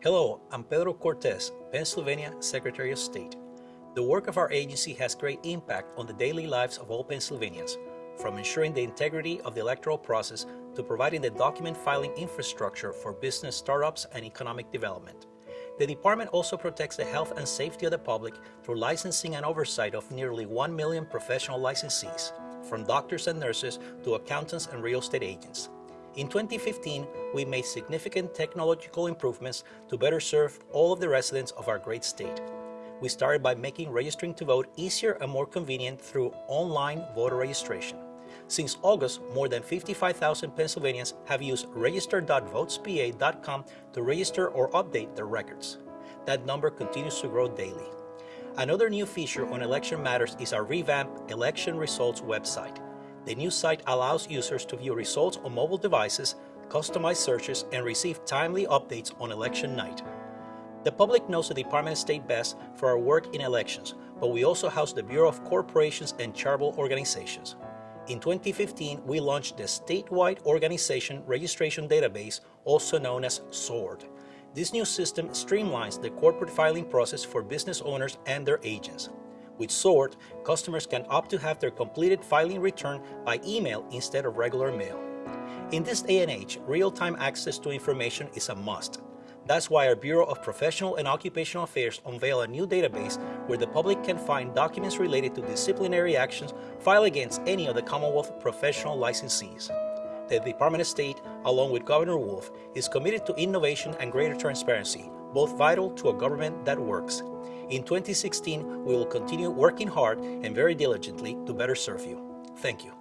Hello, I'm Pedro Cortés, Pennsylvania Secretary of State. The work of our agency has great impact on the daily lives of all Pennsylvanians, from ensuring the integrity of the electoral process to providing the document filing infrastructure for business startups and economic development. The department also protects the health and safety of the public through licensing and oversight of nearly 1 million professional licensees, from doctors and nurses to accountants and real estate agents. In 2015, we made significant technological improvements to better serve all of the residents of our great state. We started by making registering to vote easier and more convenient through online voter registration. Since August, more than 55,000 Pennsylvanians have used register.votespa.com to register or update their records. That number continues to grow daily. Another new feature on Election Matters is our revamped election results website. The new site allows users to view results on mobile devices, customize searches, and receive timely updates on election night. The public knows the Department of State best for our work in elections, but we also house the Bureau of Corporations and Charitable Organizations. In 2015, we launched the Statewide Organization Registration Database, also known as SORD. This new system streamlines the corporate filing process for business owners and their agents. With SORD, customers can opt to have their completed filing returned by email instead of regular mail. In this day and age, real-time access to information is a must. That's why our Bureau of Professional and Occupational Affairs unveiled a new database where the public can find documents related to disciplinary actions filed against any of the Commonwealth professional licensees. The Department of State, along with Governor Wolf, is committed to innovation and greater transparency, both vital to a government that works. In 2016, we will continue working hard and very diligently to better serve you. Thank you.